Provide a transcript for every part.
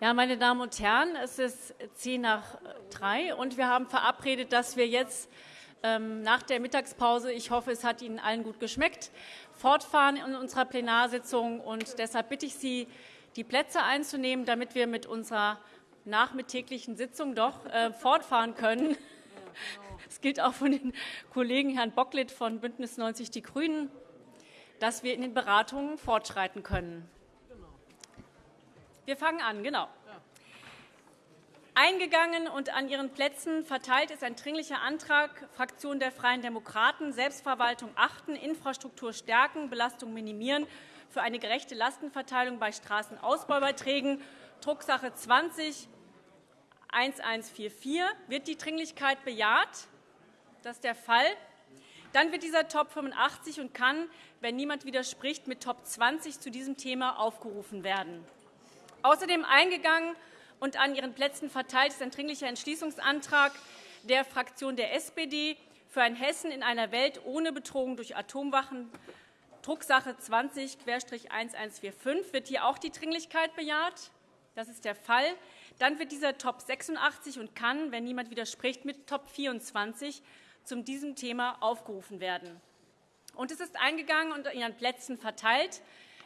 Ja, meine Damen und Herren, es ist zehn nach drei, und wir haben verabredet, dass wir jetzt ähm, nach der Mittagspause, ich hoffe, es hat Ihnen allen gut geschmeckt, fortfahren in unserer Plenarsitzung. Und deshalb bitte ich Sie, die Plätze einzunehmen, damit wir mit unserer nachmittäglichen Sitzung doch äh, fortfahren können. Das gilt auch von den Kollegen Herrn Bocklet von BÜNDNIS 90 die GRÜNEN, dass wir in den Beratungen fortschreiten können. Wir fangen an, genau. Eingegangen und an Ihren Plätzen verteilt ist ein Dringlicher Antrag Fraktion der Freien Demokraten, Selbstverwaltung achten, Infrastruktur stärken, Belastung minimieren für eine gerechte Lastenverteilung bei Straßenausbaubeiträgen, Drucksache 20 1144. Wird die Dringlichkeit bejaht? Das ist der Fall. Dann wird dieser Top 85 und kann, wenn niemand widerspricht, mit Top 20 zu diesem Thema aufgerufen werden. Außerdem eingegangen und an Ihren Plätzen verteilt ist ein Dringlicher Entschließungsantrag der Fraktion der SPD für ein Hessen in einer Welt ohne Bedrohung durch Atomwaffen, Drucksache 20-1145. Wird hier auch die Dringlichkeit bejaht? Das ist der Fall. Dann wird dieser Top 86 und kann, wenn niemand widerspricht, mit Top 24 zu diesem Thema aufgerufen werden. Und es ist eingegangen und an Ihren Plätzen verteilt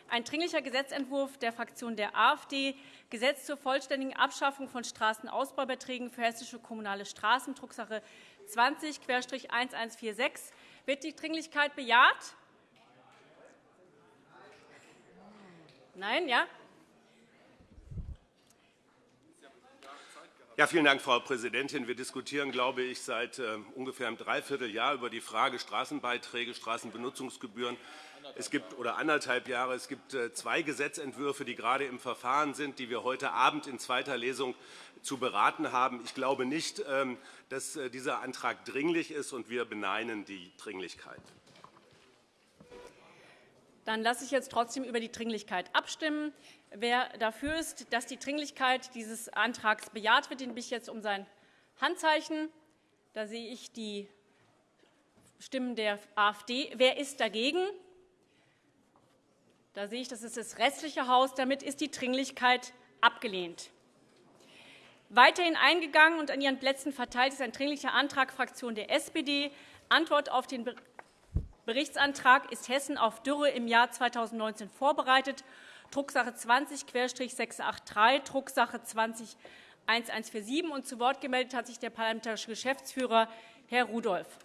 ein Dringlicher Gesetzentwurf der Fraktion der AfD, Gesetz zur vollständigen Abschaffung von Straßenausbaubeiträgen für hessische kommunale Straßen, Drucksache 20-1146. Wird die Dringlichkeit bejaht? Nein, ja? Ja, vielen Dank, Frau Präsidentin. Wir diskutieren, glaube ich, seit äh, ungefähr einem Dreivierteljahr über die Frage Straßenbeiträge, Straßenbenutzungsgebühren es gibt oder anderthalb Jahre. Es gibt äh, zwei Gesetzentwürfe, die gerade im Verfahren sind, die wir heute Abend in zweiter Lesung zu beraten haben. Ich glaube nicht, ähm, dass äh, dieser Antrag dringlich ist, und wir beneinen die Dringlichkeit. Dann lasse ich jetzt trotzdem über die Dringlichkeit abstimmen. Wer dafür ist, dass die Dringlichkeit dieses Antrags bejaht wird, den bitte ich jetzt um sein Handzeichen. Da sehe ich die Stimmen der AfD. Wer ist dagegen? Da sehe ich, das ist das restliche Haus. Damit ist die Dringlichkeit abgelehnt. Weiterhin eingegangen und an Ihren Plätzen verteilt ist ein Dringlicher Antrag Fraktion der SPD. Antwort auf den Berichtsantrag ist Hessen auf Dürre im Jahr 2019 vorbereitet. Drucksache 20-683, Drucksache 20-1147. Und zu Wort gemeldet hat sich der parlamentarische Geschäftsführer, Herr Rudolph.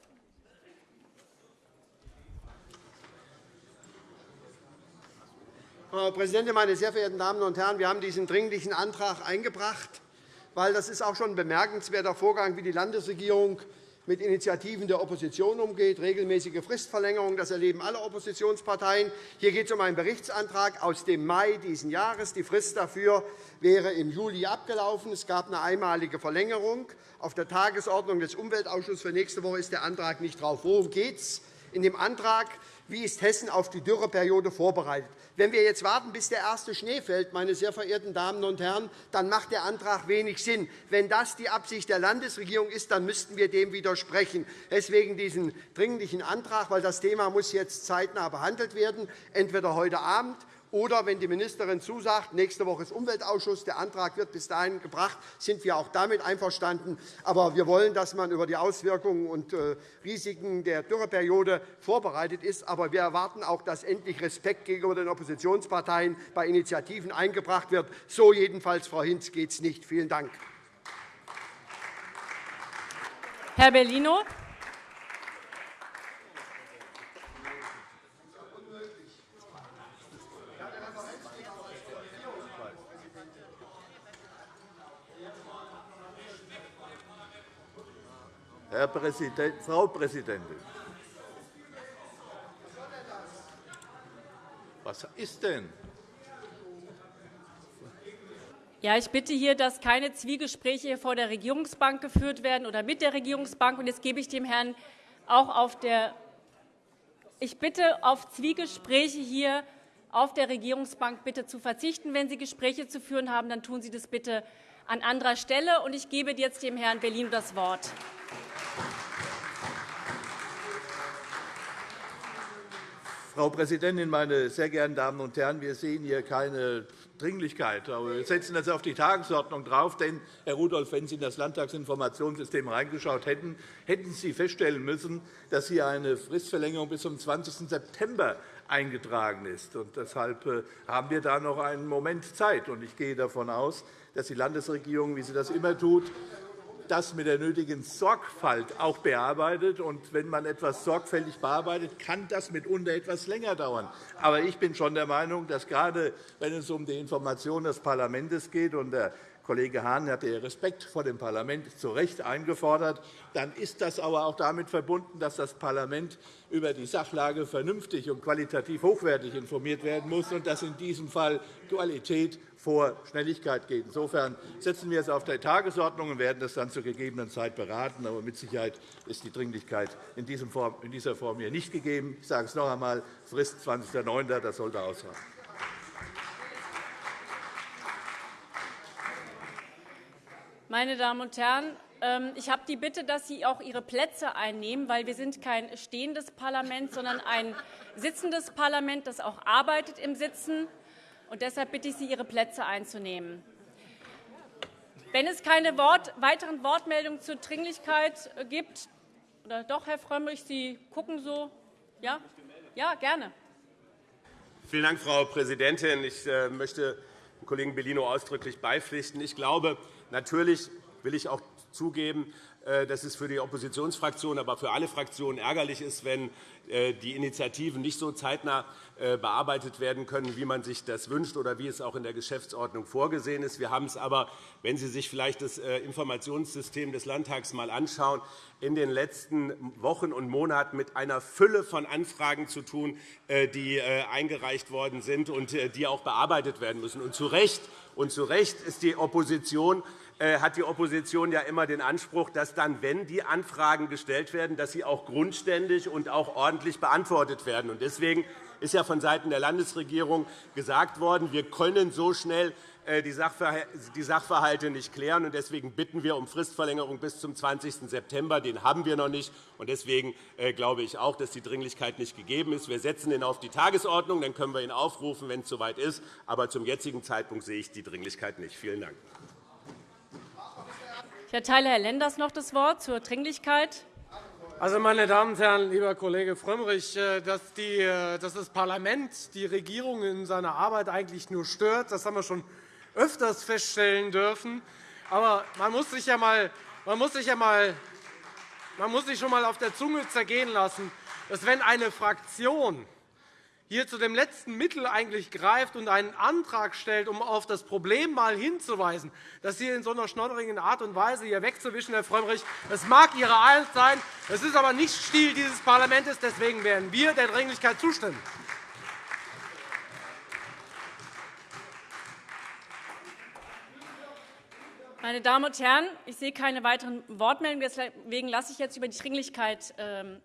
Frau Präsidentin, meine sehr verehrten Damen und Herren! Wir haben diesen Dringlichen Antrag eingebracht, weil das ist auch schon ein bemerkenswerter Vorgang, wie die Landesregierung mit Initiativen der Opposition umgeht, regelmäßige Fristverlängerung. Das erleben alle Oppositionsparteien. Hier geht es um einen Berichtsantrag aus dem Mai dieses Jahres. Die Frist dafür wäre im Juli abgelaufen. Es gab eine einmalige Verlängerung. Auf der Tagesordnung des Umweltausschusses für nächste Woche ist der Antrag nicht drauf. Worum geht es in dem Antrag? Wie ist Hessen auf die Dürreperiode vorbereitet? Wenn wir jetzt warten, bis der erste Schnee fällt, meine sehr verehrten Damen und Herren, dann macht der Antrag wenig Sinn. Wenn das die Absicht der Landesregierung ist, dann müssten wir dem widersprechen. Deswegen diesen dringlichen Antrag, weil das Thema muss jetzt zeitnah behandelt werden, entweder heute Abend oder wenn die Ministerin zusagt, nächste Woche ist Umweltausschuss, der Antrag wird bis dahin gebracht, sind wir auch damit einverstanden. Aber wir wollen, dass man über die Auswirkungen und äh, Risiken der Dürreperiode vorbereitet ist. Aber wir erwarten auch, dass endlich Respekt gegenüber den Oppositionsparteien bei Initiativen eingebracht wird. So jedenfalls, Frau Hinz, geht es nicht. Vielen Dank. Herr Bellino. Präsident, Frau Präsidentin! Was ist denn? Ja, ich bitte hier, dass keine Zwiegespräche vor der Regierungsbank geführt werden oder mit der Regierungsbank. Und jetzt gebe ich dem Herrn auch auf der ich bitte auf Zwiegespräche hier auf der Regierungsbank bitte zu verzichten. Wenn Sie Gespräche zu führen haben, dann tun Sie das bitte an anderer Stelle. Und ich gebe jetzt dem Herrn Bellino das Wort. Frau Präsidentin, meine sehr geehrten Damen und Herren! Wir sehen hier keine Dringlichkeit. Aber wir setzen das auf die Tagesordnung drauf, denn, Herr Rudolph, wenn Sie in das Landtagsinformationssystem reingeschaut hätten, hätten Sie feststellen müssen, dass hier eine Fristverlängerung bis zum 20. September eingetragen ist. Deshalb äh, haben wir da noch einen Moment Zeit. Ich gehe davon aus, dass die Landesregierung, wie sie das immer tut, das mit der nötigen Sorgfalt auch bearbeitet. Und wenn man etwas sorgfältig bearbeitet, kann das mitunter etwas länger dauern. Aber ich bin schon der Meinung, dass gerade wenn es um die Information des Parlaments geht, und der Kollege Hahn hat den Respekt vor dem Parlament zu Recht eingefordert, dann ist das aber auch damit verbunden, dass das Parlament über die Sachlage vernünftig und qualitativ hochwertig informiert werden muss und dass in diesem Fall Qualität vor Schnelligkeit geht. Insofern setzen wir es auf die Tagesordnung und werden das dann zur gegebenen Zeit beraten. Aber mit Sicherheit ist die Dringlichkeit in dieser Form hier nicht gegeben. Ich sage es noch einmal, Frist 20.09. Das sollte ausreichen. Meine Damen und Herren, ähm, ich habe die Bitte, dass Sie auch Ihre Plätze einnehmen, weil wir sind kein stehendes Parlament, sondern ein sitzendes Parlament, das auch arbeitet im Sitzen. Und deshalb bitte ich Sie, Ihre Plätze einzunehmen. Wenn es keine Wort, weiteren Wortmeldungen zur Dringlichkeit äh, gibt, oder doch, Herr Frömmrich, Sie gucken so. Ja, ja gerne. Vielen Dank, Frau Präsidentin. Ich äh, möchte dem Kollegen Bellino ausdrücklich beipflichten. Ich glaube, natürlich will ich auch zugeben, dass es für die Oppositionsfraktionen, aber für alle Fraktionen ärgerlich ist, wenn äh, die Initiativen nicht so zeitnah äh, bearbeitet werden können, wie man sich das wünscht oder wie es auch in der Geschäftsordnung vorgesehen ist. Wir haben es aber, wenn Sie sich vielleicht das Informationssystem des Landtags einmal anschauen, in den letzten Wochen und Monaten mit einer Fülle von Anfragen zu tun, die eingereicht worden sind und die auch bearbeitet werden müssen. Und zu Recht, und zu Recht ist die Opposition äh, hat die Opposition ja immer den Anspruch, dass dann, wenn die Anfragen gestellt werden, dass sie auch grundständig und auch ordentlich beantwortet werden. Deswegen ist ja vonseiten der Landesregierung gesagt worden, wir können so schnell äh, die Sachverhalte nicht klären. Deswegen bitten wir um Fristverlängerung bis zum 20. September. Den haben wir noch nicht. Deswegen äh, glaube ich auch, dass die Dringlichkeit nicht gegeben ist. Wir setzen ihn auf die Tagesordnung. Dann können wir ihn aufrufen, wenn es soweit ist. Aber zum jetzigen Zeitpunkt sehe ich die Dringlichkeit nicht. Vielen Dank. Ich erteile Herrn Lenders noch das Wort zur Dringlichkeit. Also, meine Damen und Herren, lieber Kollege Frömmrich, äh, dass, die, äh, dass das Parlament die Regierung in seiner Arbeit eigentlich nur stört, das haben wir schon öfters feststellen dürfen. Aber man muss sich ja mal, man muss sich ja mal, man muss sich schon einmal auf der Zunge zergehen lassen, dass wenn eine Fraktion hier zu dem letzten Mittel eigentlich greift und einen Antrag stellt, um auf das Problem mal hinzuweisen, das hier in so einer schnodderigen Art und Weise hier wegzuwischen, Herr Frömmrich, das mag Ihre Art sein, es ist aber nicht Stil dieses Parlaments. Deswegen werden wir der Dringlichkeit zustimmen. Meine Damen und Herren, ich sehe keine weiteren Wortmeldungen. Deswegen lasse ich jetzt über die Dringlichkeit ähm,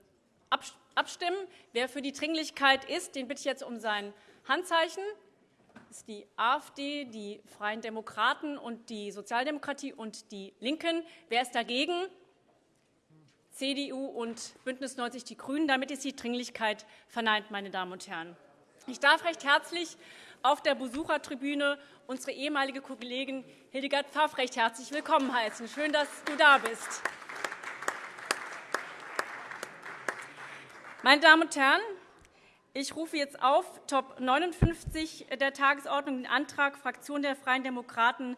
abstimmen. Wer für die Dringlichkeit ist, den bitte ich jetzt um sein Handzeichen. Das ist die AfD, die Freien Demokraten und die Sozialdemokratie und die LINKEN. Wer ist dagegen? CDU und BÜNDNIS 90 die GRÜNEN. Damit ist die Dringlichkeit verneint, meine Damen und Herren. Ich darf recht herzlich auf der Besuchertribüne unsere ehemalige Kollegin Hildegard Pfaff recht herzlich willkommen heißen. Schön, dass du da bist. Meine Damen und Herren, ich rufe jetzt auf Top 59 der Tagesordnung den Antrag Fraktion der Freien Demokraten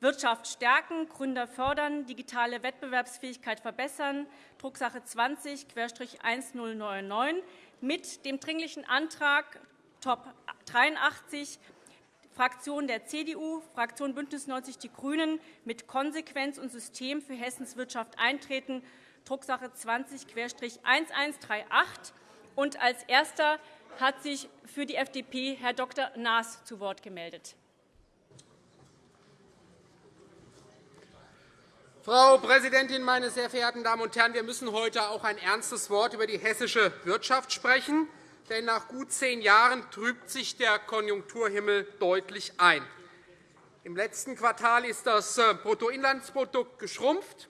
Wirtschaft stärken, Gründer fördern, digitale Wettbewerbsfähigkeit verbessern, Drucksache 20-1099 mit dem Dringlichen Antrag Top 83 Fraktion der CDU, Fraktion BÜNDNIS 90 die GRÜNEN mit Konsequenz und System für Hessens Wirtschaft eintreten, Drucksache 20-1138. Und als Erster hat sich für die FDP Herr Dr. Naas zu Wort gemeldet. Frau Präsidentin, meine sehr verehrten Damen und Herren! Wir müssen heute auch ein ernstes Wort über die hessische Wirtschaft sprechen. Denn nach gut zehn Jahren trübt sich der Konjunkturhimmel deutlich ein. Im letzten Quartal ist das äh, Bruttoinlandsprodukt geschrumpft.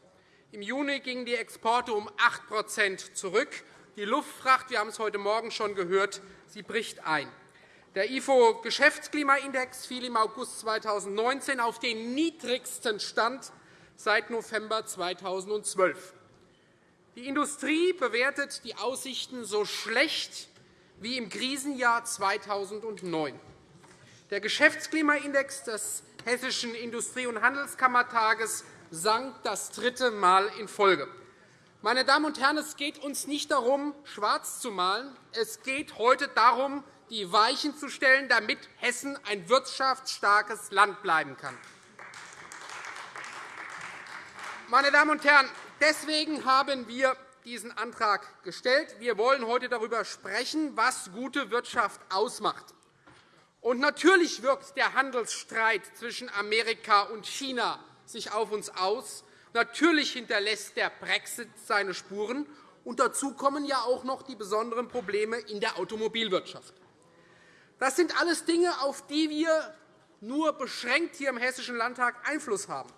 Im Juni gingen die Exporte um 8% zurück. Die Luftfracht, wir haben es heute Morgen schon gehört, sie bricht ein. Der IFO-Geschäftsklimaindex fiel im August 2019 auf den niedrigsten Stand seit November 2012. Die Industrie bewertet die Aussichten so schlecht wie im Krisenjahr 2009. Der Geschäftsklimaindex des Hessischen Industrie- und Handelskammertages sank das dritte Mal in Folge. Meine Damen und Herren, es geht uns nicht darum, schwarz zu malen. Es geht heute darum, die Weichen zu stellen, damit Hessen ein wirtschaftsstarkes Land bleiben kann. Meine Damen und Herren, deswegen haben wir diesen Antrag gestellt. Wir wollen heute darüber sprechen, was gute Wirtschaft ausmacht. Und natürlich wirkt der Handelsstreit zwischen Amerika und China sich auf uns aus. Natürlich hinterlässt der Brexit seine Spuren. Und dazu kommen ja auch noch die besonderen Probleme in der Automobilwirtschaft. Das sind alles Dinge, auf die wir nur beschränkt hier im Hessischen Landtag Einfluss haben.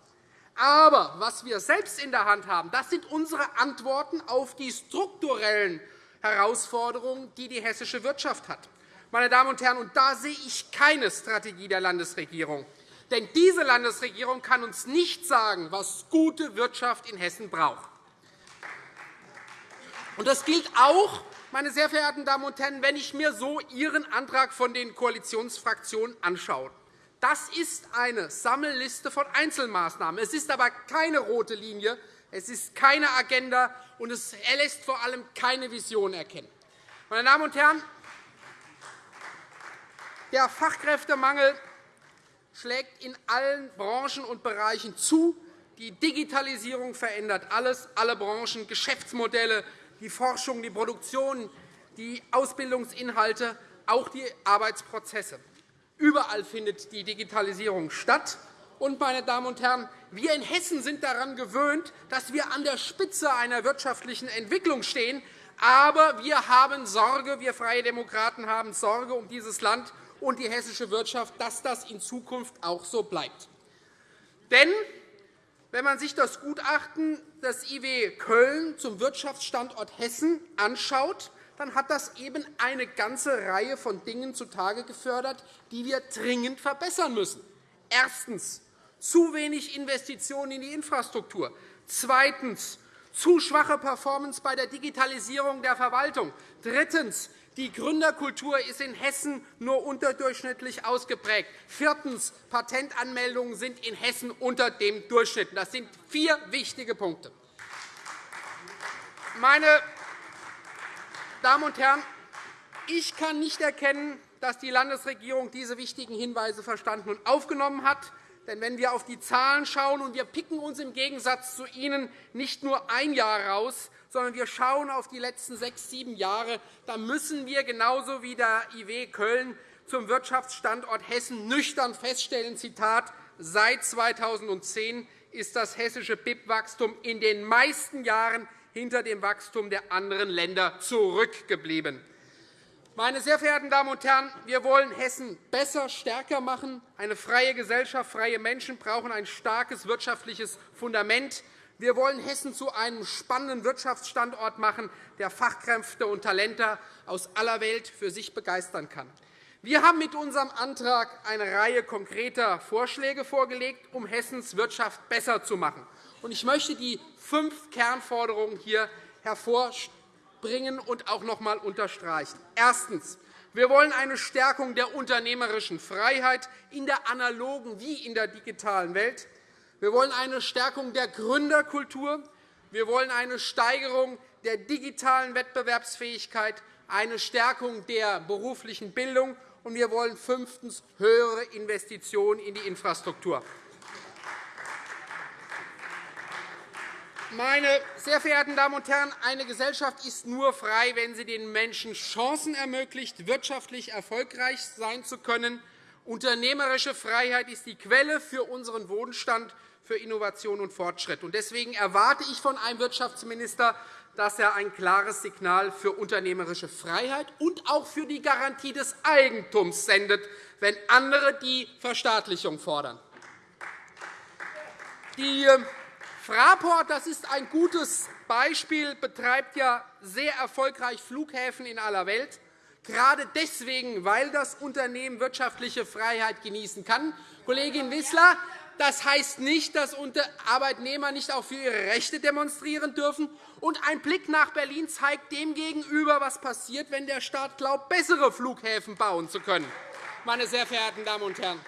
Aber was wir selbst in der Hand haben, das sind unsere Antworten auf die strukturellen Herausforderungen, die die hessische Wirtschaft hat. Meine Damen und Herren, und da sehe ich keine Strategie der Landesregierung. Denn diese Landesregierung kann uns nicht sagen, was gute Wirtschaft in Hessen braucht. Und das gilt auch, meine sehr verehrten Damen und Herren, wenn ich mir so Ihren Antrag von den Koalitionsfraktionen anschaue. Das ist eine Sammelliste von Einzelmaßnahmen. Es ist aber keine rote Linie, es ist keine Agenda, und es lässt vor allem keine Vision erkennen. Meine Damen und Herren, der Fachkräftemangel schlägt in allen Branchen und Bereichen zu. Die Digitalisierung verändert alles, alle Branchen, Geschäftsmodelle, die Forschung, die Produktion, die Ausbildungsinhalte, auch die Arbeitsprozesse. Überall findet die Digitalisierung statt. Und, meine Damen und Herren, wir in Hessen sind daran gewöhnt, dass wir an der Spitze einer wirtschaftlichen Entwicklung stehen. Aber wir haben Sorge, wir Freie Demokraten haben Sorge um dieses Land und die hessische Wirtschaft, dass das in Zukunft auch so bleibt. Denn wenn man sich das Gutachten des IW Köln zum Wirtschaftsstandort Hessen anschaut, dann hat das eben eine ganze Reihe von Dingen zutage gefördert, die wir dringend verbessern müssen. Erstens. Zu wenig Investitionen in die Infrastruktur. Zweitens. Zu schwache Performance bei der Digitalisierung der Verwaltung. Drittens. Die Gründerkultur ist in Hessen nur unterdurchschnittlich ausgeprägt. Viertens. Patentanmeldungen sind in Hessen unter dem Durchschnitt. Das sind vier wichtige Punkte. Meine Damen und Herren, ich kann nicht erkennen, dass die Landesregierung diese wichtigen Hinweise verstanden und aufgenommen hat. Denn wenn wir auf die Zahlen schauen, und wir picken uns im Gegensatz zu Ihnen nicht nur ein Jahr heraus, sondern wir schauen auf die letzten sechs, sieben Jahre, dann müssen wir genauso wie der IW Köln zum Wirtschaftsstandort Hessen nüchtern feststellen, Zitat, seit 2010 ist das hessische BIP-Wachstum in den meisten Jahren hinter dem Wachstum der anderen Länder zurückgeblieben. Meine sehr verehrten Damen und Herren, wir wollen Hessen besser, stärker machen. Eine freie Gesellschaft, freie Menschen brauchen ein starkes wirtschaftliches Fundament. Wir wollen Hessen zu einem spannenden Wirtschaftsstandort machen, der Fachkräfte und Talente aus aller Welt für sich begeistern kann. Wir haben mit unserem Antrag eine Reihe konkreter Vorschläge vorgelegt, um Hessens Wirtschaft besser zu machen. Ich möchte die fünf Kernforderungen hier hervorbringen und auch noch einmal unterstreichen. Erstens. Wir wollen eine Stärkung der unternehmerischen Freiheit in der analogen wie in der digitalen Welt. Wir wollen eine Stärkung der Gründerkultur. Wir wollen eine Steigerung der digitalen Wettbewerbsfähigkeit, eine Stärkung der beruflichen Bildung, und wir wollen fünftens höhere Investitionen in die Infrastruktur. Meine sehr verehrten Damen und Herren, eine Gesellschaft ist nur frei, wenn sie den Menschen Chancen ermöglicht, wirtschaftlich erfolgreich sein zu können. Unternehmerische Freiheit ist die Quelle für unseren Wohlstand für Innovation und Fortschritt. Deswegen erwarte ich von einem Wirtschaftsminister, dass er ein klares Signal für unternehmerische Freiheit und auch für die Garantie des Eigentums sendet, wenn andere die Verstaatlichung fordern. Die äh, Fraport das ist ein gutes Beispiel, betreibt ja sehr erfolgreich Flughäfen in aller Welt. gerade deswegen, weil das Unternehmen wirtschaftliche Freiheit genießen kann. Kollegin Wissler, das heißt nicht, dass Arbeitnehmer nicht auch für ihre Rechte demonstrieren dürfen. Und ein Blick nach Berlin zeigt demgegenüber, was passiert, wenn der Staat glaubt, bessere Flughäfen bauen zu können. Meine sehr verehrten Damen und Herren,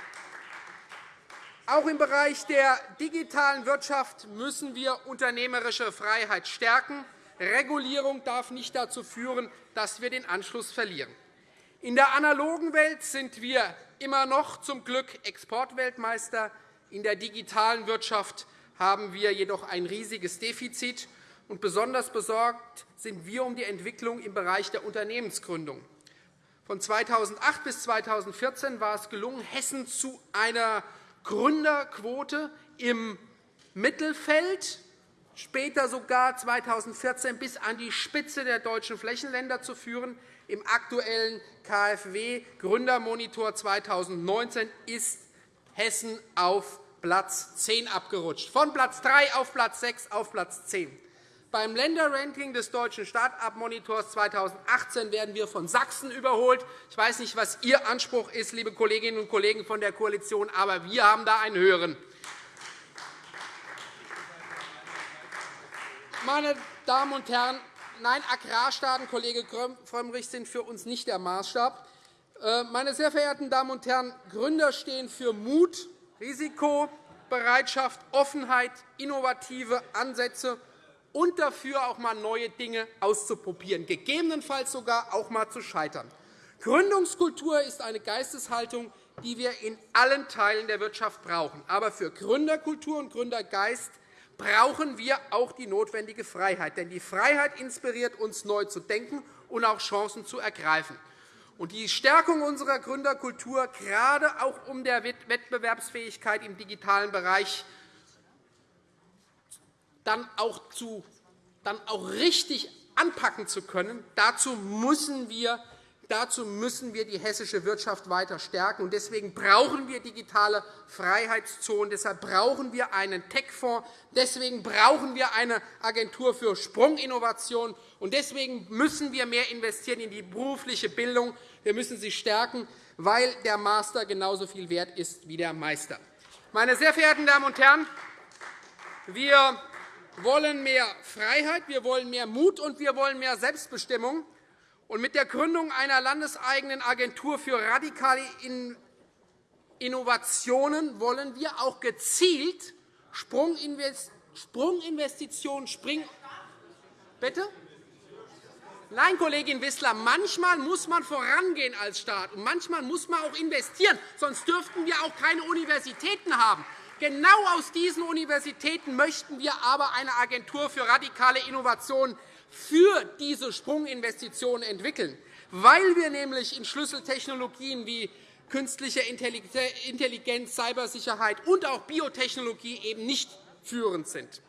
auch im Bereich der digitalen Wirtschaft müssen wir unternehmerische Freiheit stärken. Regulierung darf nicht dazu führen, dass wir den Anschluss verlieren. In der analogen Welt sind wir immer noch zum Glück Exportweltmeister. In der digitalen Wirtschaft haben wir jedoch ein riesiges Defizit. Und besonders besorgt sind wir um die Entwicklung im Bereich der Unternehmensgründung. Von 2008 bis 2014 war es gelungen, Hessen zu einer Gründerquote im Mittelfeld, später sogar 2014 bis an die Spitze der deutschen Flächenländer zu führen. Im aktuellen KfW Gründermonitor 2019 ist Hessen auf Platz 10 abgerutscht, von Platz 3 auf Platz 6 auf Platz 10. Beim Länderranking des Deutschen Start-up-Monitors 2018 werden wir von Sachsen überholt. Ich weiß nicht, was Ihr Anspruch ist, liebe Kolleginnen und Kollegen von der Koalition, aber wir haben da einen höheren. Meine Damen und Herren, nein, Agrarstaaten, Kollege Frömmrich, sind für uns nicht der Maßstab. Äh, meine sehr verehrten Damen und Herren, Gründer stehen für Mut, Risikobereitschaft, Offenheit, innovative Ansätze und dafür, auch einmal neue Dinge auszuprobieren, gegebenenfalls sogar auch einmal zu scheitern. Gründungskultur ist eine Geisteshaltung, die wir in allen Teilen der Wirtschaft brauchen. Aber für Gründerkultur und Gründergeist brauchen wir auch die notwendige Freiheit. Denn die Freiheit inspiriert uns, neu zu denken und auch Chancen zu ergreifen. Und die Stärkung unserer Gründerkultur, gerade auch um der Wettbewerbsfähigkeit im digitalen Bereich dann auch, zu, dann auch richtig anpacken zu können, dazu müssen wir Dazu müssen wir die hessische Wirtschaft weiter stärken. Deswegen brauchen wir digitale Freiheitszonen. Deshalb brauchen wir einen Tech-Fonds. Deswegen brauchen wir eine Agentur für Sprunginnovation. Und deswegen müssen wir mehr investieren in die berufliche Bildung. Wir müssen sie stärken, weil der Master genauso viel wert ist wie der Meister. Meine sehr verehrten Damen und Herren, wir wollen mehr Freiheit, wir wollen mehr Mut und wir wollen mehr Selbstbestimmung. Und mit der Gründung einer landeseigenen Agentur für radikale Innovationen wollen wir auch gezielt Sprunginvestitionen springen. Bitte? Nein, Kollegin Wissler, manchmal muss man vorangehen als Staat, und manchmal muss man auch investieren. Sonst dürften wir auch keine Universitäten haben. Genau aus diesen Universitäten möchten wir aber eine Agentur für radikale Innovationen für diese Sprunginvestitionen entwickeln, weil wir nämlich in Schlüsseltechnologien wie künstliche Intelligenz, Cybersicherheit und auch Biotechnologie eben nicht führend sind.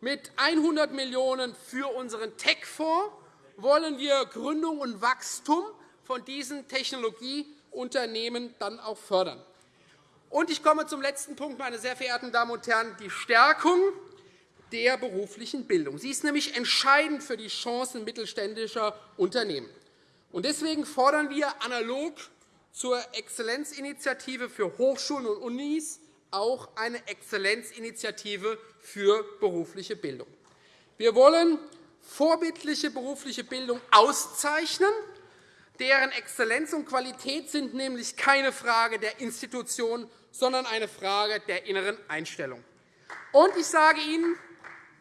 Mit 100 Millionen € für unseren Tech-Fonds wollen wir Gründung und Wachstum von diesen Technologieunternehmen dann auch fördern. Ich komme zum letzten Punkt, meine sehr verehrten Damen und Herren, die Stärkung der beruflichen Bildung. Sie ist nämlich entscheidend für die Chancen mittelständischer Unternehmen. Deswegen fordern wir analog zur Exzellenzinitiative für Hochschulen und Unis auch eine Exzellenzinitiative für berufliche Bildung. Wir wollen vorbildliche berufliche Bildung auszeichnen. Deren Exzellenz und Qualität sind nämlich keine Frage der Institution, sondern eine Frage der inneren Einstellung. Und ich sage Ihnen,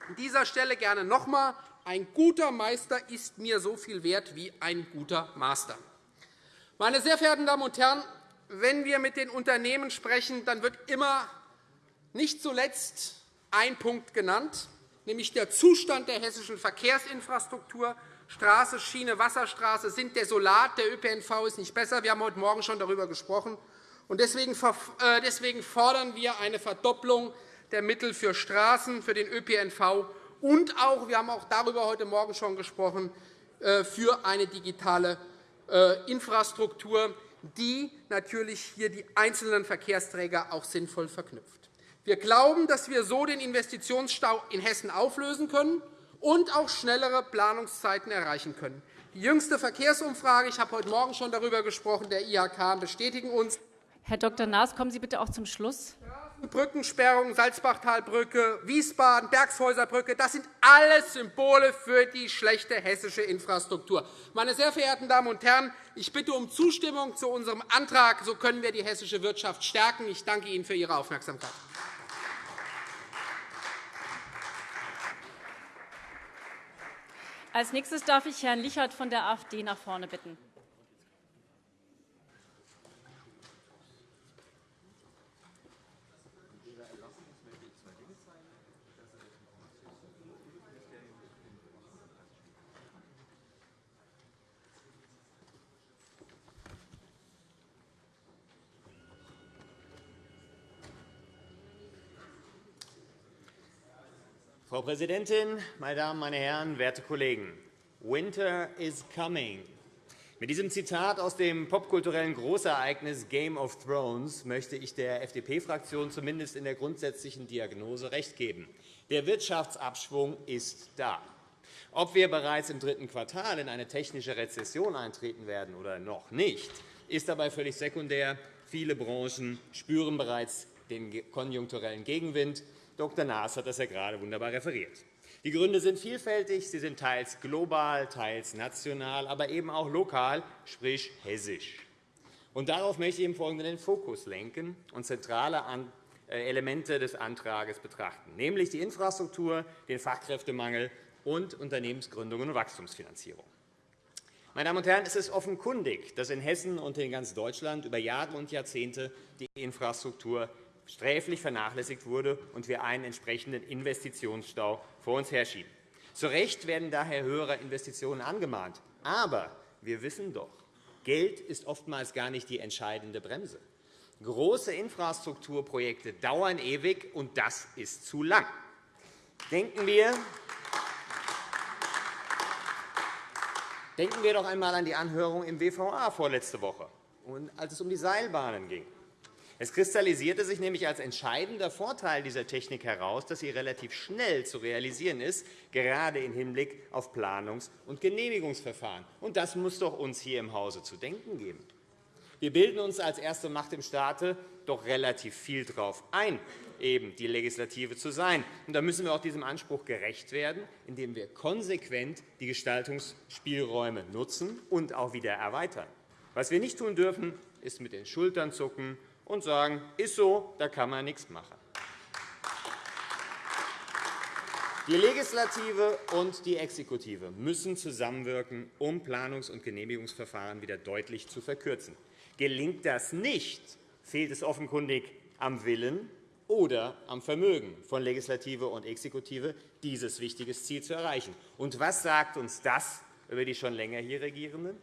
an dieser Stelle gerne noch einmal, ein guter Meister ist mir so viel wert wie ein guter Master. Meine sehr verehrten Damen und Herren, wenn wir mit den Unternehmen sprechen, dann wird immer nicht zuletzt ein Punkt genannt, nämlich der Zustand der hessischen Verkehrsinfrastruktur. Straße, Schiene, Wasserstraße sind desolat. Der ÖPNV ist nicht besser. Wir haben heute Morgen schon darüber gesprochen. Äh, deswegen fordern wir eine Verdopplung der Mittel für Straßen, für den ÖPNV und auch, wir haben auch darüber heute Morgen schon gesprochen, äh, für eine digitale äh, Infrastruktur, die natürlich hier die einzelnen Verkehrsträger auch sinnvoll verknüpft. Wir glauben, dass wir so den Investitionsstau in Hessen auflösen können und auch schnellere Planungszeiten erreichen können. Die jüngste Verkehrsumfrage, ich habe heute Morgen schon darüber gesprochen, der IHK bestätigen uns. Herr Dr. Naas, kommen Sie bitte auch zum Schluss. Brückensperrung, Salzbachtalbrücke, Wiesbaden, Bergshäuserbrücke, das sind alles Symbole für die schlechte hessische Infrastruktur. Meine sehr verehrten Damen und Herren, ich bitte um Zustimmung zu unserem Antrag. So können wir die hessische Wirtschaft stärken. Ich danke Ihnen für Ihre Aufmerksamkeit. Als nächstes darf ich Herrn Lichert von der AfD nach vorne bitten. Frau Präsidentin, meine Damen, meine Herren, werte Kollegen! Winter is coming. Mit diesem Zitat aus dem popkulturellen Großereignis Game of Thrones möchte ich der FDP-Fraktion zumindest in der grundsätzlichen Diagnose recht geben. Der Wirtschaftsabschwung ist da. Ob wir bereits im dritten Quartal in eine technische Rezession eintreten werden oder noch nicht, ist dabei völlig sekundär. Viele Branchen spüren bereits den konjunkturellen Gegenwind. Dr. Naas hat das ja gerade wunderbar referiert. Die Gründe sind vielfältig. Sie sind teils global, teils national, aber eben auch lokal, sprich hessisch. Und darauf möchte ich im Folgenden den Fokus lenken und zentrale äh, Elemente des Antrags betrachten, nämlich die Infrastruktur, den Fachkräftemangel und Unternehmensgründungen und Wachstumsfinanzierung. Meine Damen und Herren, es ist offenkundig, dass in Hessen und in ganz Deutschland über Jahre und Jahrzehnte die Infrastruktur sträflich vernachlässigt wurde und wir einen entsprechenden Investitionsstau vor uns herschieben. Zu Recht werden daher höhere Investitionen angemahnt. Aber wir wissen doch, Geld ist oftmals gar nicht die entscheidende Bremse. Große Infrastrukturprojekte dauern ewig, und das ist zu lang. Denken wir, Denken wir doch einmal an die Anhörung im WVA vorletzte Woche, als es um die Seilbahnen ging. Es kristallisierte sich nämlich als entscheidender Vorteil dieser Technik heraus, dass sie relativ schnell zu realisieren ist, gerade im Hinblick auf Planungs- und Genehmigungsverfahren. Und das muss doch uns hier im Hause zu denken geben. Wir bilden uns als erste Macht im Staate doch relativ viel darauf ein, eben die Legislative zu sein. Und da müssen wir auch diesem Anspruch gerecht werden, indem wir konsequent die Gestaltungsspielräume nutzen und auch wieder erweitern. Was wir nicht tun dürfen, ist mit den Schultern zucken und sagen, ist so, da kann man nichts machen. Die Legislative und die Exekutive müssen zusammenwirken, um Planungs- und Genehmigungsverfahren wieder deutlich zu verkürzen. Gelingt das nicht, fehlt es offenkundig am Willen oder am Vermögen von Legislative und Exekutive, dieses wichtige Ziel zu erreichen. Und was sagt uns das über die schon länger hier Regierenden?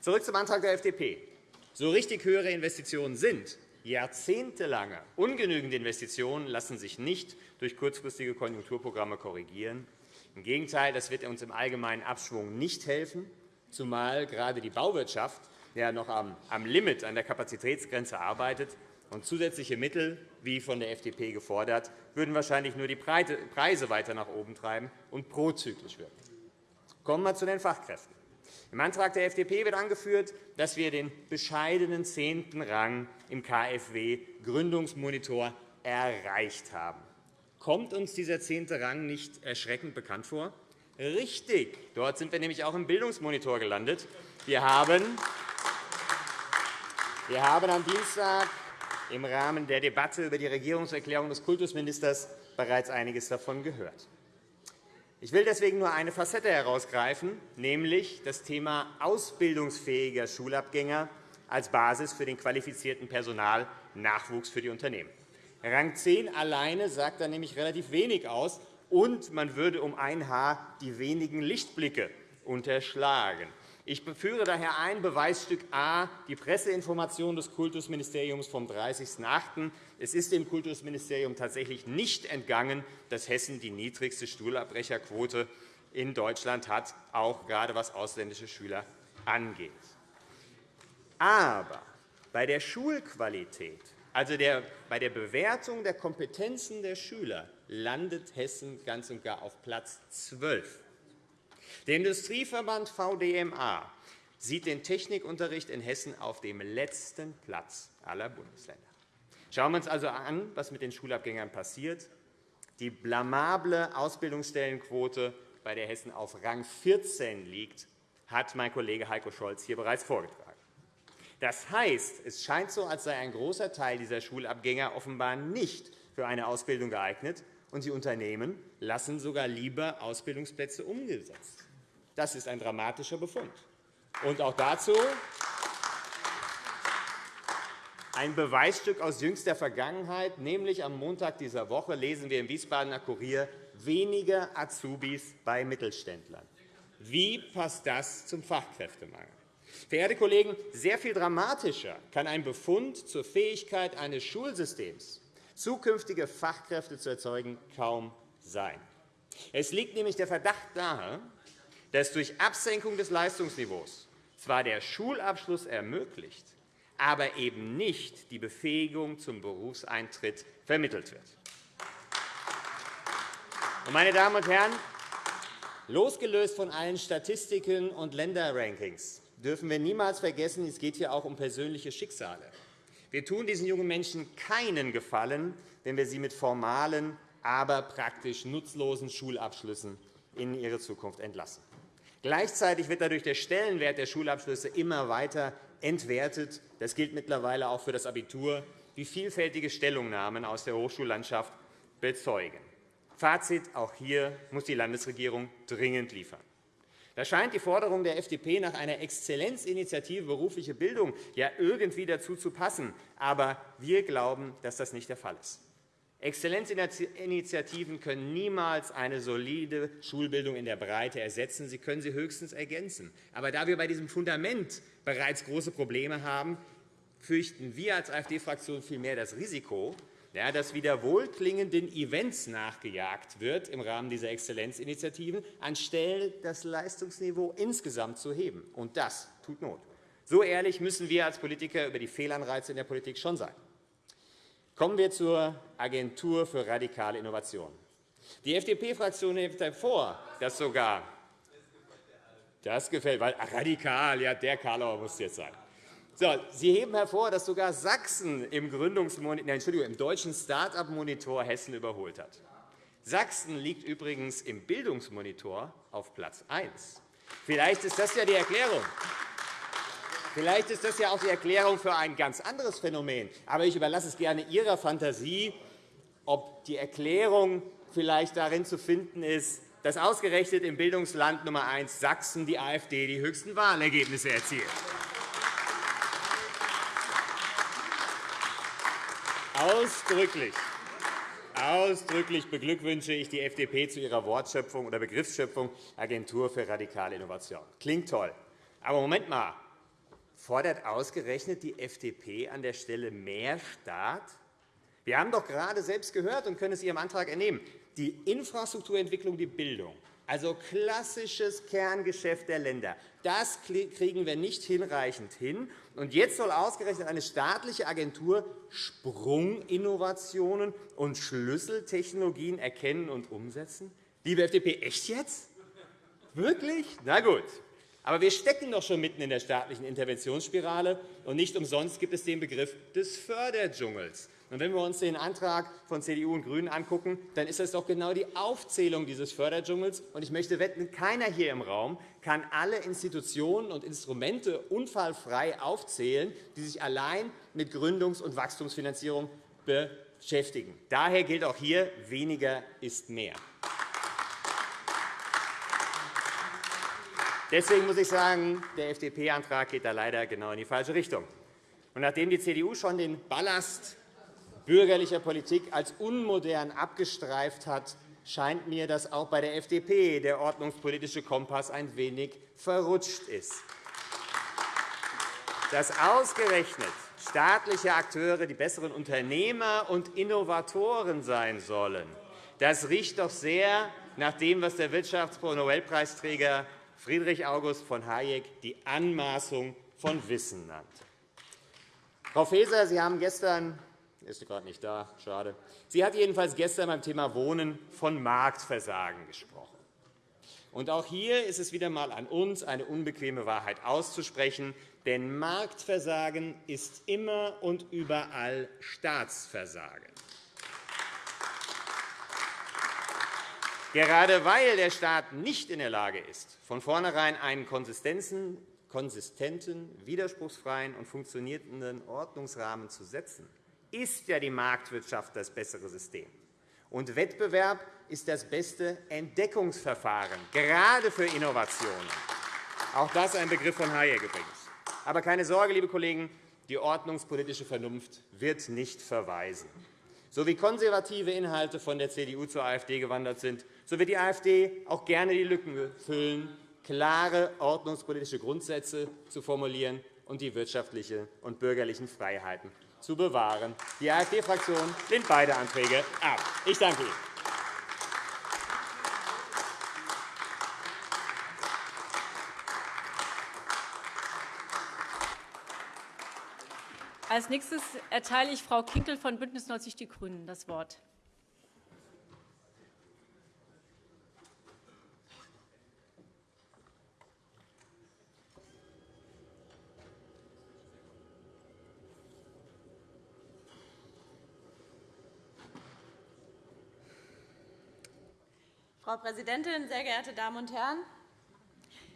Zurück zum Antrag der FDP so richtig höhere Investitionen sind, jahrzehntelange ungenügende Investitionen lassen sich nicht durch kurzfristige Konjunkturprogramme korrigieren. Im Gegenteil, das wird uns im allgemeinen Abschwung nicht helfen, zumal gerade die Bauwirtschaft ja noch am Limit, an der Kapazitätsgrenze arbeitet. Und zusätzliche Mittel, wie von der FDP gefordert, würden wahrscheinlich nur die Preise weiter nach oben treiben und prozyklisch wirken. Kommen wir zu den Fachkräften. Im Antrag der FDP wird angeführt, dass wir den bescheidenen zehnten Rang im KfW-Gründungsmonitor erreicht haben. Kommt uns dieser zehnte Rang nicht erschreckend bekannt vor? Richtig. Dort sind wir nämlich auch im Bildungsmonitor gelandet. Wir haben, wir haben am Dienstag im Rahmen der Debatte über die Regierungserklärung des Kultusministers bereits einiges davon gehört. Ich will deswegen nur eine Facette herausgreifen, nämlich das Thema ausbildungsfähiger Schulabgänger als Basis für den qualifizierten Personalnachwuchs für die Unternehmen. Rang 10 alleine sagt da nämlich relativ wenig aus, und man würde um ein Haar die wenigen Lichtblicke unterschlagen. Ich führe daher ein Beweisstück A, die Presseinformation des Kultusministeriums vom 30.08. Es ist dem Kultusministerium tatsächlich nicht entgangen, dass Hessen die niedrigste Stuhlabbrecherquote in Deutschland hat, auch gerade was ausländische Schüler angeht. Aber bei der Schulqualität, also bei der Bewertung der Kompetenzen der Schüler, landet Hessen ganz und gar auf Platz 12. Der Industrieverband VDMA sieht den Technikunterricht in Hessen auf dem letzten Platz aller Bundesländer. Schauen wir uns also an, was mit den Schulabgängern passiert. Die blamable Ausbildungsstellenquote, bei der Hessen auf Rang 14 liegt, hat mein Kollege Heiko Scholz hier bereits vorgetragen. Das heißt, es scheint so, als sei ein großer Teil dieser Schulabgänger offenbar nicht für eine Ausbildung geeignet, und die Unternehmen lassen sogar lieber Ausbildungsplätze umgesetzt. Das ist ein dramatischer Befund. Und auch dazu ein Beweisstück aus jüngster Vergangenheit, nämlich am Montag dieser Woche lesen wir im Wiesbadener Kurier weniger Azubis bei Mittelständlern. Wie passt das zum Fachkräftemangel? Verehrte Kollegen, sehr viel dramatischer kann ein Befund zur Fähigkeit eines Schulsystems, zukünftige Fachkräfte zu erzeugen, kaum sein. Es liegt nämlich der Verdacht nahe, dass durch Absenkung des Leistungsniveaus zwar der Schulabschluss ermöglicht, aber eben nicht die Befähigung zum Berufseintritt vermittelt wird. Meine Damen und Herren, losgelöst von allen Statistiken und Länderrankings dürfen wir niemals vergessen, es geht hier auch um persönliche Schicksale. Wir tun diesen jungen Menschen keinen Gefallen, wenn wir sie mit formalen, aber praktisch nutzlosen Schulabschlüssen in ihre Zukunft entlassen. Gleichzeitig wird dadurch der Stellenwert der Schulabschlüsse immer weiter entwertet. Das gilt mittlerweile auch für das Abitur, wie vielfältige Stellungnahmen aus der Hochschullandschaft bezeugen. Fazit. Auch hier muss die Landesregierung dringend liefern. Da scheint die Forderung der FDP nach einer Exzellenzinitiative berufliche Bildung ja irgendwie dazu zu passen. Aber wir glauben, dass das nicht der Fall ist. Exzellenzinitiativen können niemals eine solide Schulbildung in der Breite ersetzen. Sie können sie höchstens ergänzen. Aber da wir bei diesem Fundament bereits große Probleme haben, fürchten wir als AfD-Fraktion vielmehr das Risiko, dass wieder wohlklingenden Events nachgejagt wird im Rahmen dieser Exzellenzinitiativen, anstelle das Leistungsniveau insgesamt zu heben. Und das tut Not. So ehrlich müssen wir als Politiker über die Fehlanreize in der Politik schon sein. Kommen wir zur Agentur für radikale Innovation. Die FDP-Fraktion hebt hervor, dass sogar das gefällt, weil radikal, ja, der Karlauer muss jetzt sein. So, Sie heben hervor, dass sogar Sachsen im, Entschuldigung, im deutschen Start-up-Monitor Hessen überholt hat. Sachsen liegt übrigens im Bildungsmonitor auf Platz 1. Vielleicht ist das ja die Erklärung. Vielleicht ist das ja auch die Erklärung für ein ganz anderes Phänomen. Aber ich überlasse es gerne Ihrer Fantasie, ob die Erklärung vielleicht darin zu finden ist, dass ausgerechnet im Bildungsland Nummer 1 Sachsen die AfD die höchsten Wahlergebnisse erzielt. Ausdrücklich, ausdrücklich beglückwünsche ich die FDP zu ihrer Wortschöpfung oder Begriffsschöpfung Agentur für radikale Innovation. Klingt toll. Aber Moment mal, Fordert ausgerechnet die FDP an der Stelle mehr Staat? Wir haben doch gerade selbst gehört und können es Ihrem Antrag entnehmen, die Infrastrukturentwicklung, die Bildung, also klassisches Kerngeschäft der Länder, das kriegen wir nicht hinreichend hin. Und jetzt soll ausgerechnet eine staatliche Agentur Sprunginnovationen und Schlüsseltechnologien erkennen und umsetzen? Liebe FDP, echt jetzt? Wirklich? Na gut. Aber wir stecken doch schon mitten in der staatlichen Interventionsspirale, und nicht umsonst gibt es den Begriff des Förderdschungels. Wenn wir uns den Antrag von CDU und GRÜNEN angucken, dann ist das doch genau die Aufzählung dieses Förderdschungels. Ich möchte wetten, keiner hier im Raum kann alle Institutionen und Instrumente unfallfrei aufzählen, die sich allein mit Gründungs- und Wachstumsfinanzierung beschäftigen. Daher gilt auch hier, weniger ist mehr. Deswegen muss ich sagen, der FDP-Antrag geht da leider genau in die falsche Richtung. Und nachdem die CDU schon den Ballast bürgerlicher Politik als unmodern abgestreift hat, scheint mir, dass auch bei der FDP der ordnungspolitische Kompass ein wenig verrutscht ist. Dass ausgerechnet staatliche Akteure die besseren Unternehmer und Innovatoren sein sollen, das riecht doch sehr nach dem, was der Wirtschaftsnobelpreisträger Friedrich August von Hayek die Anmaßung von Wissen nannte. Frau Faeser, Sie haben gestern ist gerade nicht da, schade. Sie hat jedenfalls gestern beim Thema Wohnen von Marktversagen gesprochen. Und auch hier ist es wieder einmal an uns, eine unbequeme Wahrheit auszusprechen. Denn Marktversagen ist immer und überall Staatsversagen. Gerade weil der Staat nicht in der Lage ist, von vornherein einen konsistenten, widerspruchsfreien und funktionierenden Ordnungsrahmen zu setzen, ist ja die Marktwirtschaft das bessere System. Und Wettbewerb ist das beste Entdeckungsverfahren, gerade für Innovationen. Auch das ein Begriff von Hayek übrigens. Aber keine Sorge, liebe Kollegen, die ordnungspolitische Vernunft wird nicht verweisen. So wie konservative Inhalte von der CDU zur AfD gewandert sind, so wird die AfD auch gerne die Lücken füllen, klare ordnungspolitische Grundsätze zu formulieren und die wirtschaftlichen und bürgerlichen Freiheiten zu bewahren. Die AfD-Fraktion lehnt beide Anträge ab. Ich danke Ihnen. Als nächstes erteile ich Frau Kinkel von BÜNDNIS 90 die GRÜNEN das Wort. Frau Präsidentin, sehr geehrte Damen und Herren!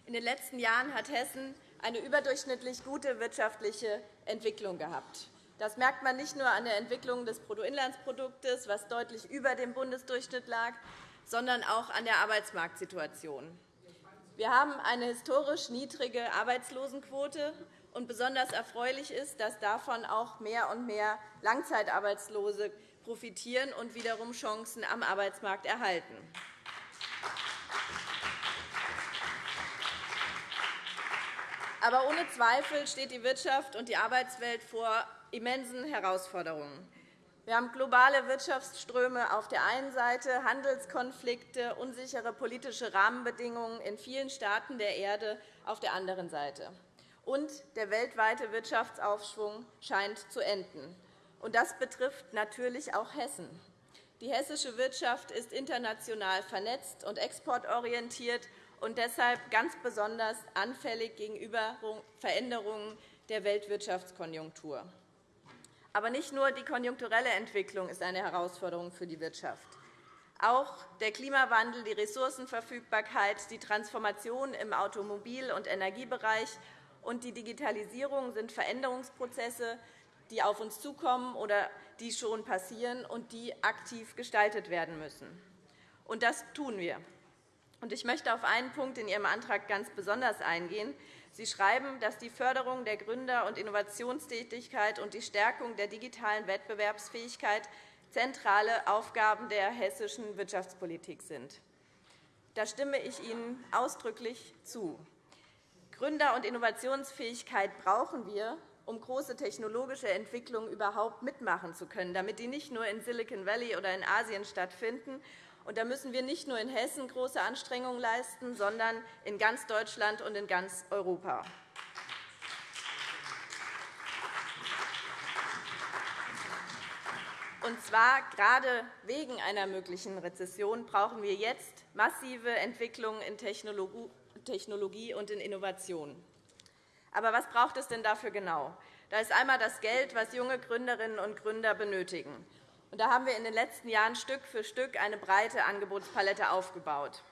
In den letzten Jahren hat Hessen eine überdurchschnittlich gute wirtschaftliche Entwicklung gehabt. Das merkt man nicht nur an der Entwicklung des Bruttoinlandsproduktes, was deutlich über dem Bundesdurchschnitt lag, sondern auch an der Arbeitsmarktsituation. Wir haben eine historisch niedrige Arbeitslosenquote. und Besonders erfreulich ist, dass davon auch mehr und mehr Langzeitarbeitslose profitieren und wiederum Chancen am Arbeitsmarkt erhalten. Aber ohne Zweifel steht die Wirtschaft und die Arbeitswelt vor immensen Herausforderungen. Wir haben globale Wirtschaftsströme auf der einen Seite, Handelskonflikte, unsichere politische Rahmenbedingungen in vielen Staaten der Erde auf der anderen Seite. Und der weltweite Wirtschaftsaufschwung scheint zu enden. Und das betrifft natürlich auch Hessen. Die hessische Wirtschaft ist international vernetzt und exportorientiert und deshalb ganz besonders anfällig gegenüber Veränderungen der Weltwirtschaftskonjunktur. Aber nicht nur die konjunkturelle Entwicklung ist eine Herausforderung für die Wirtschaft. Auch der Klimawandel, die Ressourcenverfügbarkeit, die Transformation im Automobil- und Energiebereich und die Digitalisierung sind Veränderungsprozesse, die auf uns zukommen oder die schon passieren und die aktiv gestaltet werden müssen. Und das tun wir. Ich möchte auf einen Punkt in Ihrem Antrag ganz besonders eingehen. Sie schreiben, dass die Förderung der Gründer- und Innovationstätigkeit und die Stärkung der digitalen Wettbewerbsfähigkeit zentrale Aufgaben der hessischen Wirtschaftspolitik sind. Da stimme ich Ihnen ausdrücklich zu. Gründer- und Innovationsfähigkeit brauchen wir, um große technologische Entwicklungen überhaupt mitmachen zu können, damit die nicht nur in Silicon Valley oder in Asien stattfinden. Und da müssen wir nicht nur in Hessen große Anstrengungen leisten, sondern in ganz Deutschland und in ganz Europa. Und zwar gerade wegen einer möglichen Rezession brauchen wir jetzt massive Entwicklungen in Technologie und in Innovation. Aber was braucht es denn dafür genau? Da ist einmal das Geld, das junge Gründerinnen und Gründer benötigen. Und da haben wir in den letzten Jahren Stück für Stück eine breite Angebotspalette aufgebaut.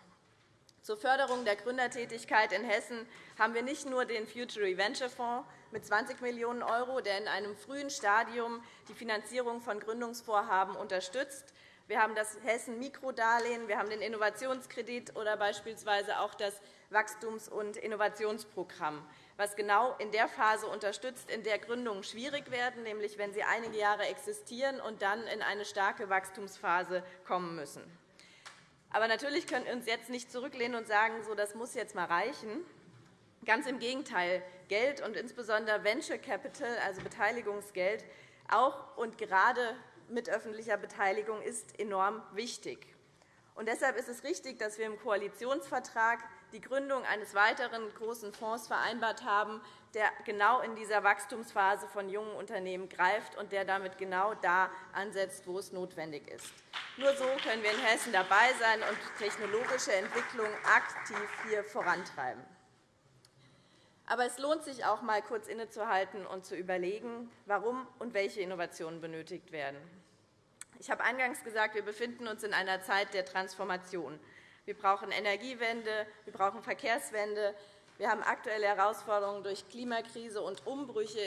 Zur Förderung der Gründertätigkeit in Hessen haben wir nicht nur den Future Venture Fonds mit 20 Millionen €, der in einem frühen Stadium die Finanzierung von Gründungsvorhaben unterstützt. Wir haben das Hessen Mikrodarlehen, wir haben den Innovationskredit oder beispielsweise auch das Wachstums- und Innovationsprogramm was genau in der Phase unterstützt, in der Gründungen schwierig werden, nämlich wenn sie einige Jahre existieren und dann in eine starke Wachstumsphase kommen müssen. Aber natürlich können wir uns jetzt nicht zurücklehnen und sagen, so, das muss jetzt einmal reichen. Ganz im Gegenteil. Geld und insbesondere Venture Capital, also Beteiligungsgeld, auch und gerade mit öffentlicher Beteiligung ist enorm wichtig. Und deshalb ist es richtig, dass wir im Koalitionsvertrag die Gründung eines weiteren großen Fonds vereinbart haben, der genau in dieser Wachstumsphase von jungen Unternehmen greift und der damit genau da ansetzt, wo es notwendig ist. Nur so können wir in Hessen dabei sein und technologische Entwicklung aktiv hier vorantreiben. Aber es lohnt sich auch, einmal kurz innezuhalten und zu überlegen, warum und welche Innovationen benötigt werden. Ich habe eingangs gesagt, wir befinden uns in einer Zeit der Transformation. Wir brauchen Energiewende, wir brauchen Verkehrswende, wir haben aktuelle Herausforderungen durch Klimakrise und Umbrüche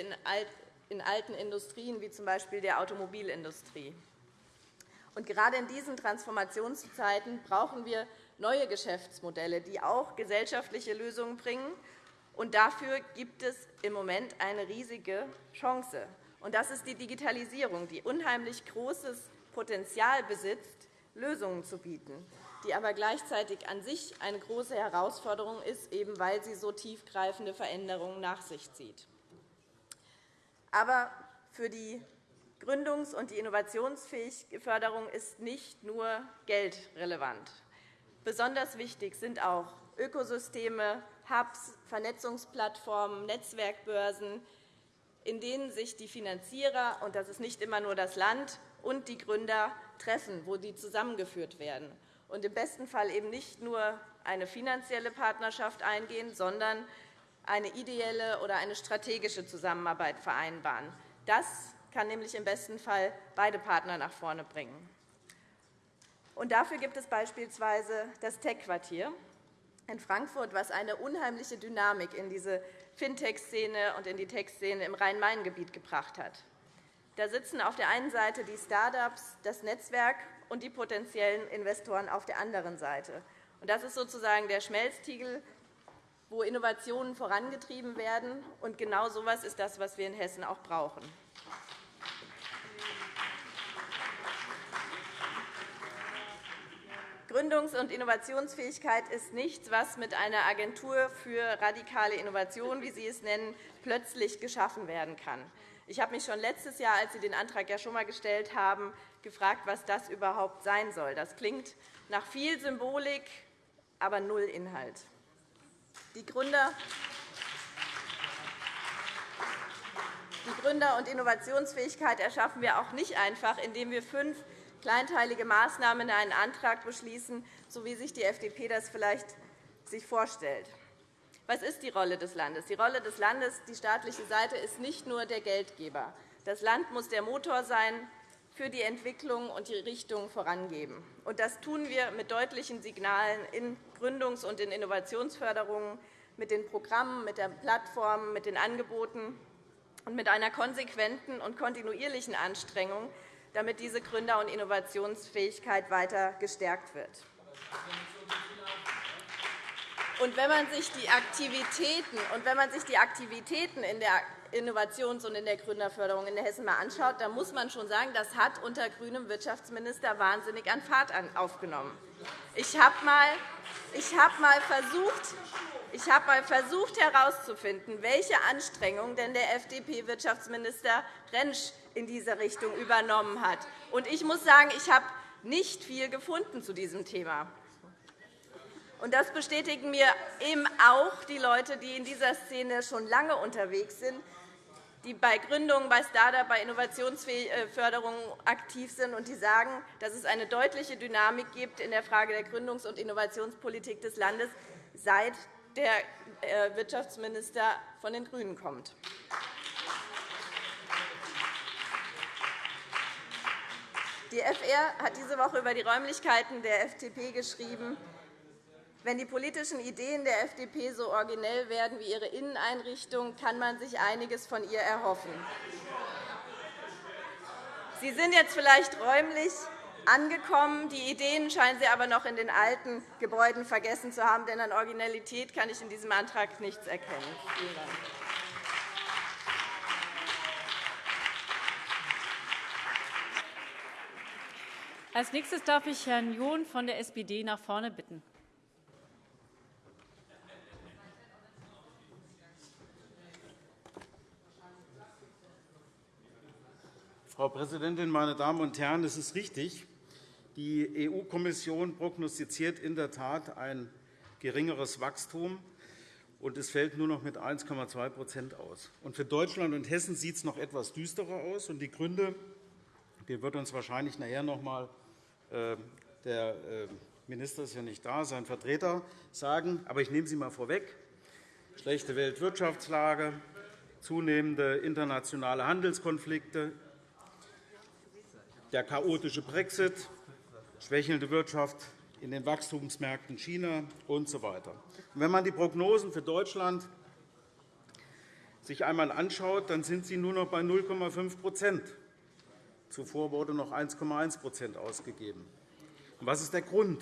in alten Industrien, wie z. B. der Automobilindustrie. Und gerade in diesen Transformationszeiten brauchen wir neue Geschäftsmodelle, die auch gesellschaftliche Lösungen bringen und dafür gibt es im Moment eine riesige Chance. Und das ist die Digitalisierung, die unheimlich großes Potenzial besitzt, Lösungen zu bieten, die aber gleichzeitig an sich eine große Herausforderung ist, eben weil sie so tiefgreifende Veränderungen nach sich zieht. Aber für die Gründungs- und die Innovationsförderung ist nicht nur Geld relevant. Besonders wichtig sind auch Ökosysteme, Hubs, Vernetzungsplattformen, Netzwerkbörsen, in denen sich die Finanzierer, und das ist nicht immer nur das Land, und die Gründer treffen, wo die zusammengeführt werden und im besten Fall eben nicht nur eine finanzielle Partnerschaft eingehen, sondern eine ideelle oder eine strategische Zusammenarbeit vereinbaren. Das kann nämlich im besten Fall beide Partner nach vorne bringen. Und dafür gibt es beispielsweise das Tech-Quartier, in Frankfurt, was eine unheimliche Dynamik in diese Fintech-Szene und in die Tech-Szene im Rhein-Main-Gebiet gebracht hat. Da sitzen auf der einen Seite die Start-ups, das Netzwerk und die potenziellen Investoren auf der anderen Seite. Das ist sozusagen der Schmelztiegel, wo Innovationen vorangetrieben werden. Und genau so etwas ist das, was wir in Hessen auch brauchen. Gründungs- und Innovationsfähigkeit ist nichts, was mit einer Agentur für radikale Innovation, wie Sie es nennen, plötzlich geschaffen werden kann. Ich habe mich schon letztes Jahr, als Sie den Antrag ja schon einmal gestellt haben, gefragt, was das überhaupt sein soll. Das klingt nach viel Symbolik, aber null Inhalt. Die Gründer die Gründer- und Innovationsfähigkeit erschaffen wir auch nicht einfach, indem wir fünf kleinteilige Maßnahmen in einen Antrag beschließen, so wie sich die FDP das vielleicht vorstellt. Was ist die Rolle des Landes? Die Rolle des Landes, die staatliche Seite, ist nicht nur der Geldgeber. Das Land muss der Motor sein für die Entwicklung und die Richtung vorangeben. Das tun wir mit deutlichen Signalen in Gründungs- und in Innovationsförderungen, mit den Programmen, mit den Plattformen, mit den Angeboten und mit einer konsequenten und kontinuierlichen Anstrengung, damit diese Gründer- und Innovationsfähigkeit weiter gestärkt wird. Und wenn man sich die Aktivitäten, und wenn man sich die Aktivitäten in der Innovations- und in der Gründerförderung in Hessen mal anschaut, dann muss man schon sagen, das hat unter grünem Wirtschaftsminister wahnsinnig an Fahrt aufgenommen. Ich habe einmal versucht, ich habe einmal versucht herauszufinden, welche Anstrengungen denn der FDP-Wirtschaftsminister Rentsch in dieser Richtung übernommen hat. Ich muss sagen, ich habe nicht viel gefunden zu diesem Thema. Das bestätigen mir eben auch die Leute, die in dieser Szene schon lange unterwegs sind, die bei Gründungen, bei Start-up, bei Innovationsförderung aktiv sind und die sagen, dass es eine deutliche Dynamik gibt in der Frage der Gründungs- und Innovationspolitik des Landes, seit der äh, Wirtschaftsminister von den GRÜNEN kommt. Die FR hat diese Woche über die Räumlichkeiten der FDP geschrieben, wenn die politischen Ideen der FDP so originell werden wie ihre Inneneinrichtung, kann man sich einiges von ihr erhoffen. Sie sind jetzt vielleicht räumlich angekommen. Die Ideen scheinen Sie aber noch in den alten Gebäuden vergessen zu haben, denn an Originalität kann ich in diesem Antrag nichts erkennen. Als nächstes darf ich Herrn John von der SPD nach vorne bitten. Frau Präsidentin, meine Damen und Herren! Es ist richtig, die EU-Kommission prognostiziert in der Tat ein geringeres Wachstum, und es fällt nur noch mit 1,2% aus. Und für Deutschland und Hessen sieht es noch etwas düsterer aus. Und die Gründe die wird uns wahrscheinlich nachher noch einmal äh, der äh, Minister ist ja nicht da, sein Vertreter sagen. Aber ich nehme sie einmal vorweg. Schlechte Weltwirtschaftslage, zunehmende internationale Handelskonflikte, der chaotische Brexit, schwächelnde Wirtschaft in den Wachstumsmärkten China usw. So wenn man die Prognosen für Deutschland sich einmal anschaut, dann sind sie nur noch bei 0,5% Zuvor wurde noch 1,1% ausgegeben. Was ist der Grund?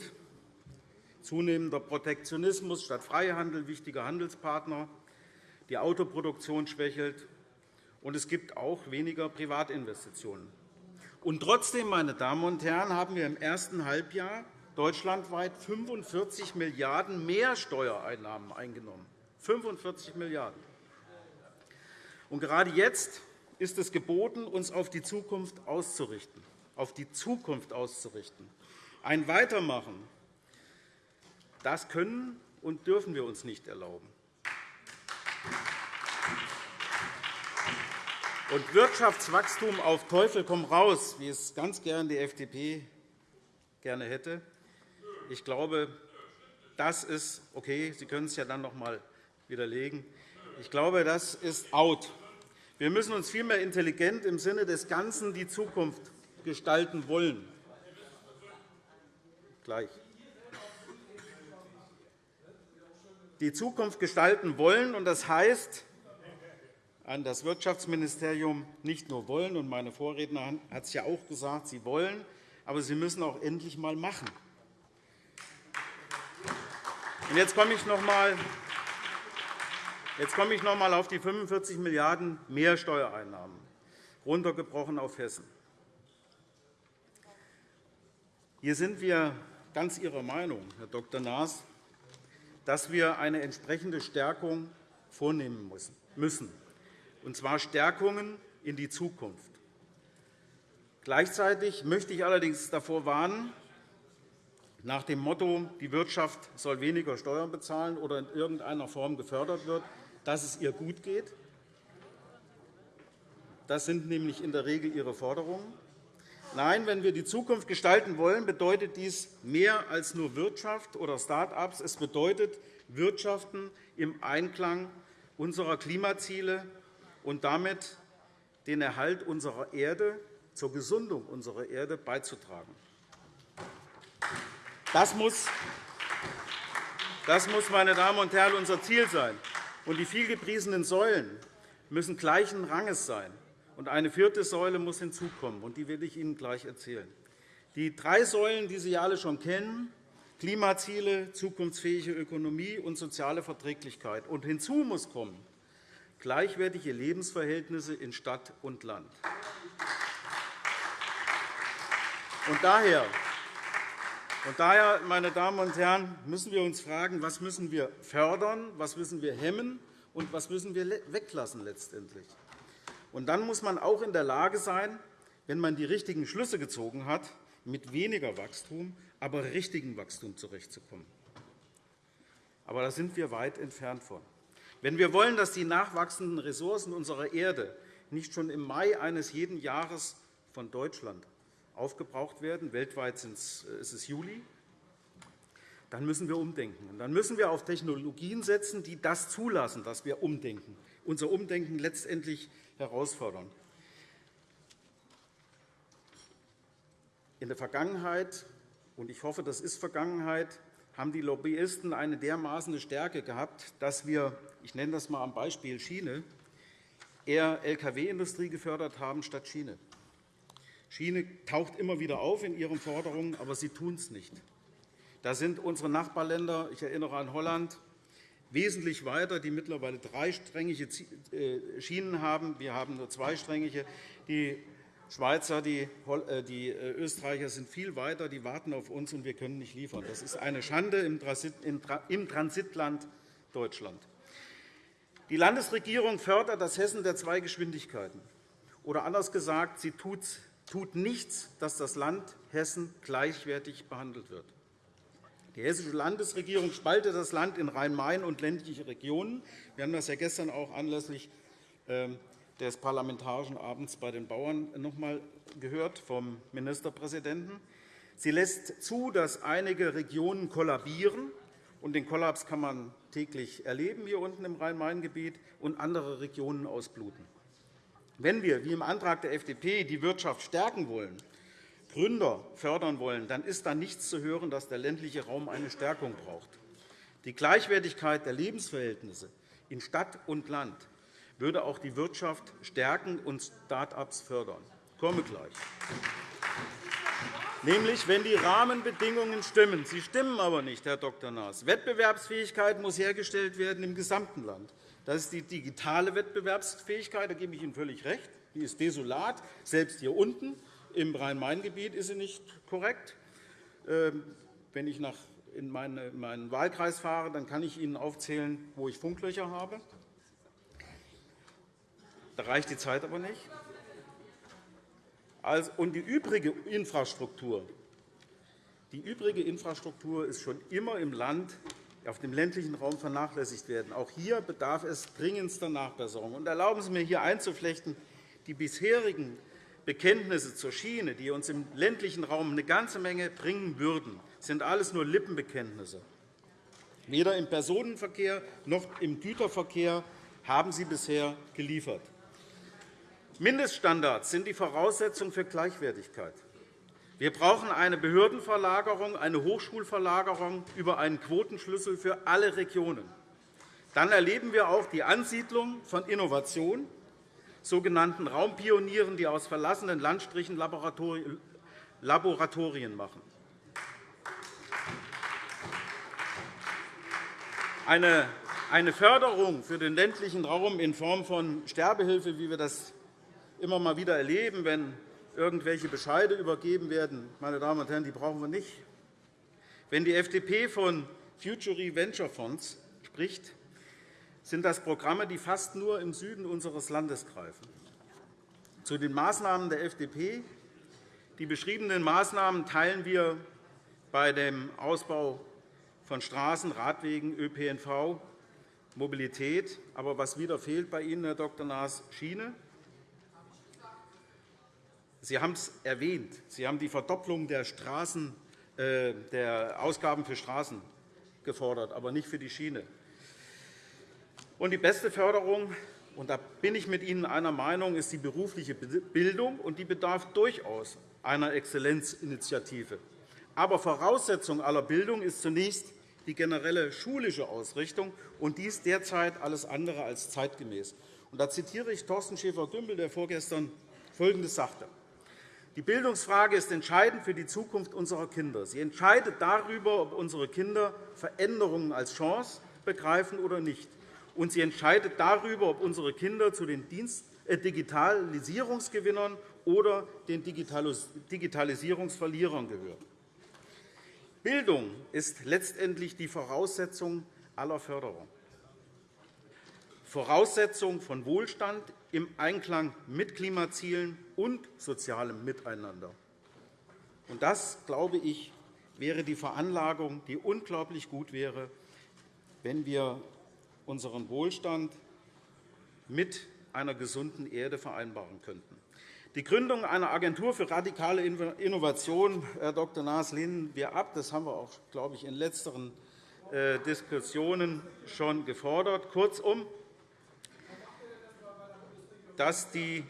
Zunehmender Protektionismus statt Freihandel wichtiger Handelspartner, die Autoproduktion schwächelt, und es gibt auch weniger Privatinvestitionen. Und trotzdem, meine Damen und Herren, haben wir im ersten Halbjahr deutschlandweit 45 Milliarden € mehr Steuereinnahmen eingenommen. 45 Milliarden €. gerade jetzt ist es geboten, uns auf die Zukunft auszurichten. Auf die Zukunft auszurichten. Ein Weitermachen, das können und dürfen wir uns nicht erlauben. Und Wirtschaftswachstum auf Teufel komm raus, wie es ganz gern die FDP gerne hätte, ich glaube, das ist okay. Sie können es ja dann noch einmal widerlegen. Ich glaube, das ist out. Wir müssen uns vielmehr intelligent im Sinne des Ganzen die Zukunft gestalten wollen. Gleich. Die Zukunft gestalten wollen, und das heißt, an das Wirtschaftsministerium nicht nur wollen, und meine Vorredner hat es ja auch gesagt, sie wollen, aber sie müssen auch endlich einmal machen. Jetzt komme ich noch einmal Jetzt komme ich noch einmal auf die 45 Milliarden € mehr Steuereinnahmen, runtergebrochen auf Hessen. Hier sind wir ganz Ihrer Meinung, Herr Dr. Naas, dass wir eine entsprechende Stärkung vornehmen müssen, und zwar Stärkungen in die Zukunft. Gleichzeitig möchte ich allerdings davor warnen, nach dem Motto, die Wirtschaft soll weniger Steuern bezahlen oder in irgendeiner Form gefördert wird, dass es ihr gut geht. Das sind nämlich in der Regel Ihre Forderungen. Nein, wenn wir die Zukunft gestalten wollen, bedeutet dies mehr als nur Wirtschaft oder Start-ups. Es bedeutet Wirtschaften im Einklang unserer Klimaziele und damit den Erhalt unserer Erde, zur Gesundung unserer Erde beizutragen. Das muss, das muss meine Damen und Herren, unser Ziel sein. Und die vielgepriesenen Säulen müssen gleichen Ranges sein. Und eine vierte Säule muss hinzukommen, und die will ich Ihnen gleich erzählen. Die drei Säulen, die Sie alle schon kennen, Klimaziele, zukunftsfähige Ökonomie und soziale Verträglichkeit. Und hinzu muss kommen gleichwertige Lebensverhältnisse in Stadt und Land. Und daher und daher, meine Damen und Herren, müssen wir uns fragen, was müssen wir fördern, was müssen wir hemmen und was müssen wir weglassen letztendlich. Und dann muss man auch in der Lage sein, wenn man die richtigen Schlüsse gezogen hat, mit weniger Wachstum, aber richtigem Wachstum zurechtzukommen. Aber da sind wir weit entfernt von. Wenn wir wollen, dass die nachwachsenden Ressourcen unserer Erde nicht schon im Mai eines jeden Jahres von Deutschland aufgebraucht werden. Weltweit äh, ist es Juli. Dann müssen wir umdenken. dann müssen wir auf Technologien setzen, die das zulassen, dass wir umdenken, unser Umdenken letztendlich herausfordern. In der Vergangenheit, und ich hoffe, das ist Vergangenheit, haben die Lobbyisten eine dermaßen Stärke gehabt, dass wir, ich nenne das einmal am Beispiel Schiene, eher Lkw-Industrie gefördert haben statt Schiene. Schiene taucht immer wieder auf in ihren Forderungen, aber sie tun es nicht. Da sind unsere Nachbarländer, ich erinnere an Holland, wesentlich weiter, die mittlerweile dreisträngige äh, Schienen haben. Wir haben nur zweisträngige. Die Schweizer, die, äh, äh, Österreicher sind viel weiter, die warten auf uns, und wir können nicht liefern. Das ist eine Schande im Transitland Deutschland. Die Landesregierung fördert das Hessen der zwei Geschwindigkeiten. Oder anders gesagt, sie tut nichts, dass das Land Hessen gleichwertig behandelt wird. Die Hessische Landesregierung spaltet das Land in Rhein-Main und ländliche Regionen. Wir haben das ja gestern auch anlässlich ähm, des Parlamentarischen Abends bei den Bauern noch einmal gehört vom Ministerpräsidenten. Sie lässt zu, dass einige Regionen kollabieren. Und den Kollaps kann man täglich erleben hier unten im Rhein-Main-Gebiet und andere Regionen ausbluten. Wenn wir, wie im Antrag der FDP, die Wirtschaft stärken wollen, Gründer fördern wollen, dann ist da nichts zu hören, dass der ländliche Raum eine Stärkung braucht. Die Gleichwertigkeit der Lebensverhältnisse in Stadt und Land würde auch die Wirtschaft stärken und Start-ups fördern. Ich komme gleich. Nämlich, wenn die Rahmenbedingungen stimmen. Sie stimmen aber nicht, Herr Dr. Naas. Wettbewerbsfähigkeit muss hergestellt werden im gesamten Land. Das ist die digitale Wettbewerbsfähigkeit. Da gebe ich Ihnen völlig recht. Die ist desolat. Selbst hier unten im Rhein-Main-Gebiet ist sie nicht korrekt. Ähm, wenn ich in meinen Wahlkreis fahre, dann kann ich Ihnen aufzählen, wo ich Funklöcher habe. Da reicht die Zeit aber nicht. Und die übrige Infrastruktur, die übrige Infrastruktur ist schon immer im Land auf dem ländlichen Raum vernachlässigt werden. Auch hier bedarf es dringendster Nachbesserung. Und erlauben Sie mir, hier einzuflechten, die bisherigen Bekenntnisse zur Schiene, die uns im ländlichen Raum eine ganze Menge bringen würden, sind alles nur Lippenbekenntnisse. Weder im Personenverkehr noch im Güterverkehr haben sie bisher geliefert. Mindeststandards sind die Voraussetzung für Gleichwertigkeit. Wir brauchen eine Behördenverlagerung, eine Hochschulverlagerung über einen Quotenschlüssel für alle Regionen. Dann erleben wir auch die Ansiedlung von Innovation, sogenannten Raumpionieren, die aus verlassenen Landstrichen Laboratorien machen. Eine Förderung für den ländlichen Raum in Form von Sterbehilfe, wie wir das immer mal wieder erleben, wenn irgendwelche Bescheide übergeben werden, meine Damen und Herren, die brauchen wir nicht. Wenn die FDP von Future Venture Fonds spricht, sind das Programme, die fast nur im Süden unseres Landes greifen. Zu den Maßnahmen der FDP. Die beschriebenen Maßnahmen teilen wir bei dem Ausbau von Straßen, Radwegen, ÖPNV, Mobilität. Aber was wieder fehlt bei Ihnen, Herr Dr. Naas, Schiene. Sie haben es erwähnt. Sie haben die Verdopplung der, Straßen, äh, der Ausgaben für Straßen gefordert, aber nicht für die Schiene. Und die beste Förderung, und da bin ich mit Ihnen einer Meinung, ist die berufliche Bildung, und die bedarf durchaus einer Exzellenzinitiative. Aber Voraussetzung aller Bildung ist zunächst die generelle schulische Ausrichtung, und dies derzeit alles andere als zeitgemäß. Und da zitiere ich Thorsten Schäfer-Gümbel, der vorgestern Folgendes sagte. Die Bildungsfrage ist entscheidend für die Zukunft unserer Kinder. Sie entscheidet darüber, ob unsere Kinder Veränderungen als Chance begreifen oder nicht. Und sie entscheidet darüber, ob unsere Kinder zu den äh, Digitalisierungsgewinnern oder den Digitalisierungsverlierern gehören. Bildung ist letztendlich die Voraussetzung aller Förderung. Voraussetzung von Wohlstand im Einklang mit Klimazielen und sozialem Miteinander. Das, glaube ich, wäre die Veranlagung, die unglaublich gut wäre, wenn wir unseren Wohlstand mit einer gesunden Erde vereinbaren könnten. Die Gründung einer Agentur für radikale Innovation, Herr Dr. Naas, lehnen wir ab. Das haben wir auch, glaube ich, in letzteren äh, Diskussionen schon gefordert. Kurzum, dass die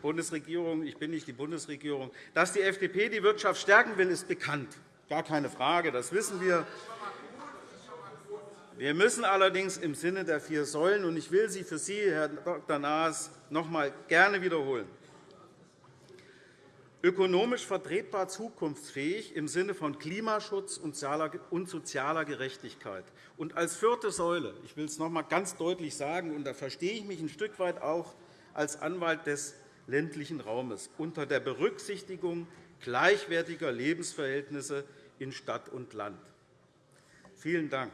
Bundesregierung, ich bin nicht die Bundesregierung, dass die FDP die Wirtschaft stärken will, ist bekannt. Gar keine Frage, das wissen wir. Wir müssen allerdings im Sinne der vier Säulen, und ich will sie für Sie, Herr Dr. Naas, noch einmal gerne wiederholen, ökonomisch vertretbar zukunftsfähig im Sinne von Klimaschutz und sozialer Gerechtigkeit. Und als vierte Säule, ich will es noch einmal ganz deutlich sagen, und da verstehe ich mich ein Stück weit auch als Anwalt des ländlichen Raumes unter der Berücksichtigung gleichwertiger Lebensverhältnisse in Stadt und Land. Vielen Dank.